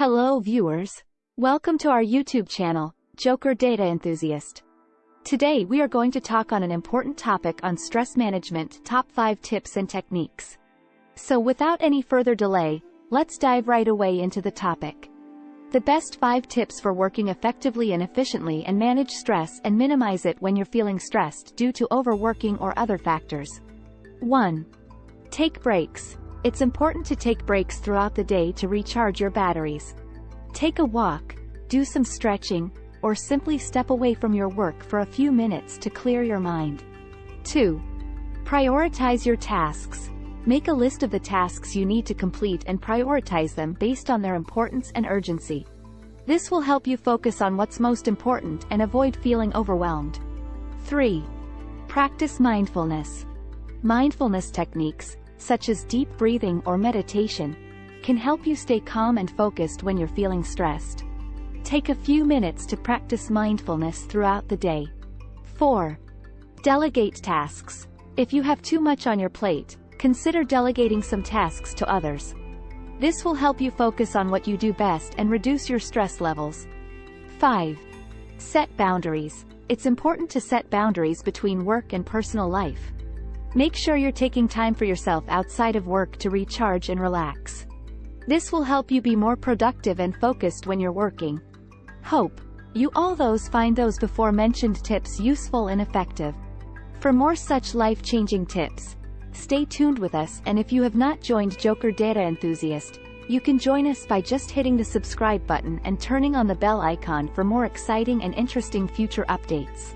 Hello viewers. Welcome to our YouTube channel, Joker Data Enthusiast. Today we are going to talk on an important topic on stress management, top 5 tips and techniques. So without any further delay, let's dive right away into the topic. The best 5 tips for working effectively and efficiently and manage stress and minimize it when you're feeling stressed due to overworking or other factors. 1. Take breaks. It's important to take breaks throughout the day to recharge your batteries. Take a walk, do some stretching, or simply step away from your work for a few minutes to clear your mind. 2. Prioritize your tasks. Make a list of the tasks you need to complete and prioritize them based on their importance and urgency. This will help you focus on what's most important and avoid feeling overwhelmed. 3. Practice mindfulness. Mindfulness techniques, such as deep breathing or meditation, can help you stay calm and focused when you're feeling stressed. Take a few minutes to practice mindfulness throughout the day. 4. Delegate tasks. If you have too much on your plate, consider delegating some tasks to others. This will help you focus on what you do best and reduce your stress levels. 5. Set boundaries. It's important to set boundaries between work and personal life. Make sure you're taking time for yourself outside of work to recharge and relax. This will help you be more productive and focused when you're working. Hope you all those find those before mentioned tips useful and effective. For more such life-changing tips, stay tuned with us and if you have not joined Joker Data Enthusiast, you can join us by just hitting the subscribe button and turning on the bell icon for more exciting and interesting future updates.